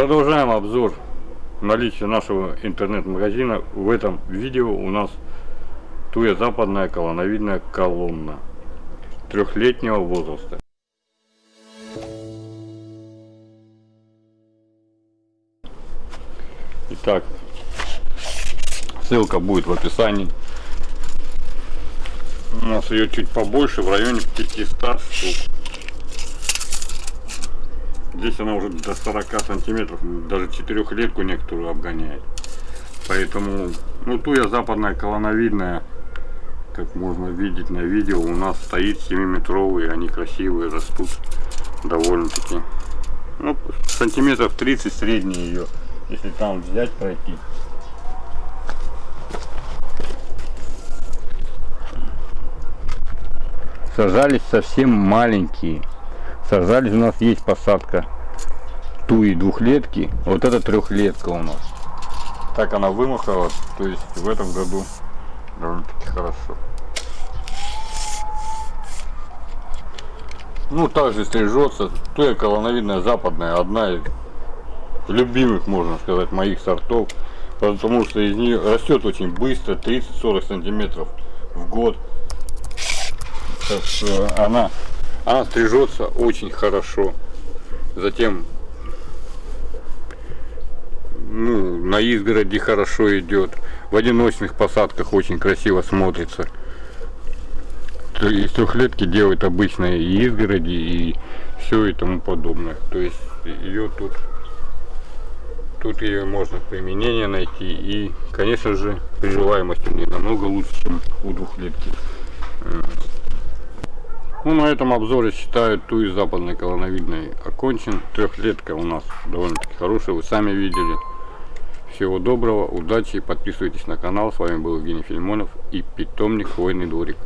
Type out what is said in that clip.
Продолжаем обзор наличия нашего интернет-магазина. В этом видео у нас туя западная колоновидная колонна трехлетнего возраста. Итак, ссылка будет в описании. У нас ее чуть побольше, в районе 500 штук. Здесь она уже до 40 сантиметров, даже четырехлетку некоторую обгоняет. Поэтому, ну туя западная колоновидная, как можно видеть на видео, у нас стоит 7-метровые, они красивые, растут довольно-таки. Ну, сантиметров 30 средние ее, если там взять, пройти. Сажались совсем маленькие сажались у нас есть посадка туи двухлетки. Вот это трехлетка у нас. Так она вымахала то есть в этом году довольно-таки хорошо. Ну также стрижется туя колоновидная западная одна из любимых можно сказать моих сортов. Потому что из нее растет очень быстро 30-40 сантиметров в год. Она она стрижется очень хорошо. Затем ну, на изгороди хорошо идет. В одиночных посадках очень красиво смотрится. Из трехлетки делают обычные изгороди, и все и тому подобное. То есть ее тут тут ее можно применение найти и конечно же приживаемость у нее намного лучше чем у двухлетки ну, на этом обзоре считаю ту из западной колоновидной окончен. Трехлетка у нас довольно-таки хорошая, вы сами видели. Всего доброго, удачи, подписывайтесь на канал. С вами был Евгений Фильмонов и питомник Хвойный дворик.